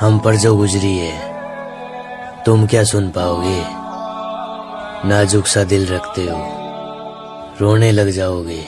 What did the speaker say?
हम पर जो गुजरी है, तुम क्या सुन पाओगे? नाजुक सा दिल रखते हो, रोने लग जाओगे।